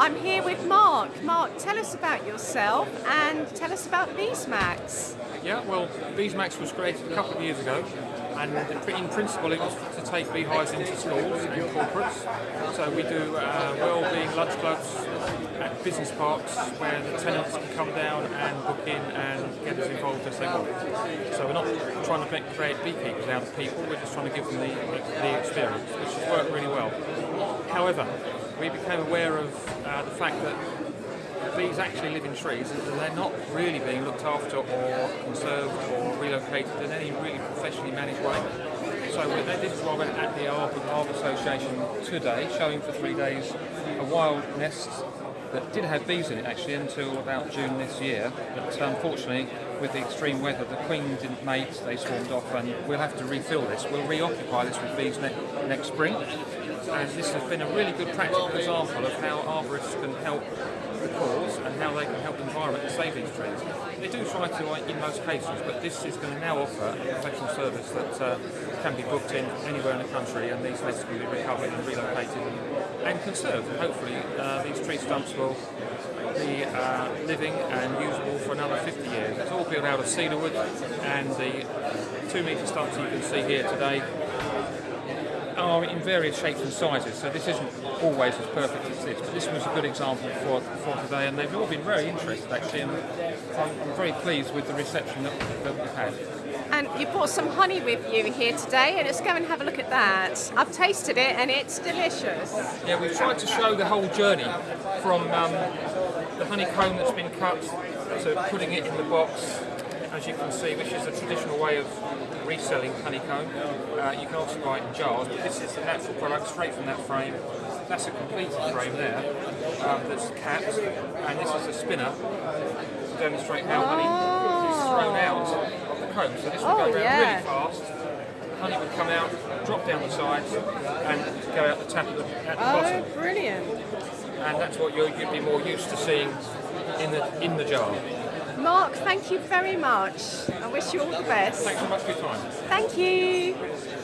I'm here with Mark. Mark, tell us about yourself and tell us about Beesmax. Yeah, well, Beesmax was created a couple of years ago, and in principle it was to take beehives into schools and corporates. So we do uh, well-being lunch clubs at business parks where the tenants can come down and book in and get as involved as they want. So we're not trying to make, create beekeepers out of people, we're just trying to give them the, the experience, which has worked really well. However, we became aware of uh, the fact that bees actually live in trees and they're not really being looked after or conserved or relocated in any really professionally managed way. So this is why we're at the Arbour Association today, showing for three days a wild nest that did have bees in it actually until about June this year, but unfortunately with the extreme weather the queen didn't mate, they swarmed off and we'll have to refill this. We'll reoccupy this with bees ne next spring and this has been a really good practical example of how arborists can help the cause and how they can help the environment and save these trees. They do try to in most cases, but this is going to now offer a professional service that uh, can be booked in anywhere in the country and these can be recovered and relocated and, and conserved. And hopefully uh, these tree stumps will be uh, living and usable for another 50 years. It's all built out of cedar wood and the two metre stumps you can see here today are in various shapes and sizes, so this isn't always as perfect as this, but this was a good example for, for today, and they've all been very interested actually, and I'm, very pleased with the reception that, that we've had. And you brought some honey with you here today, and let's go and have a look at that. I've tasted it, and it's delicious. Yeah, we've tried to show the whole journey from um, the honeycomb that's been cut to putting it in the box, as you can see, which is a traditional way of reselling honeycomb. Uh, you can also buy it in jars, but this is the natural product straight from that frame. That's a completed frame there um, that's capped, and this is a spinner to demonstrate how honey is thrown out of the comb. So this will oh, go around yeah. really fast. Honey would come out, drop down the sides, and go out the tap at the, at the oh, bottom. Oh, brilliant! And that's what you'd be more used to seeing in the in the jar. Mark, thank you very much. I wish you all the best. Thanks so much for your time. Thank you.